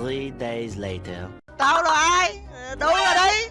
Three days later. Tao là ai? Đúng rồi đấy.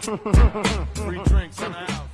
Free drinks in the house.